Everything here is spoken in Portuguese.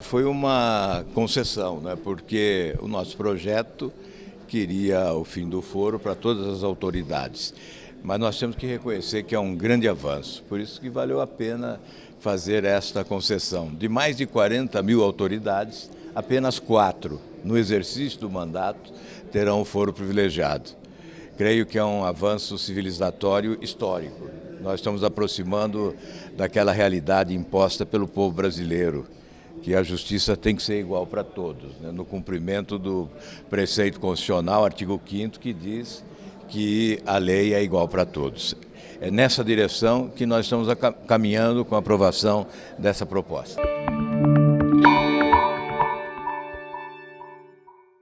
Foi uma concessão, né? porque o nosso projeto queria o fim do foro para todas as autoridades. Mas nós temos que reconhecer que é um grande avanço, por isso que valeu a pena fazer esta concessão. De mais de 40 mil autoridades, apenas quatro, no exercício do mandato, terão o foro privilegiado. Creio que é um avanço civilizatório histórico. Nós estamos aproximando daquela realidade imposta pelo povo brasileiro que a justiça tem que ser igual para todos, né? no cumprimento do preceito constitucional, artigo 5 que diz que a lei é igual para todos. É nessa direção que nós estamos caminhando com a aprovação dessa proposta.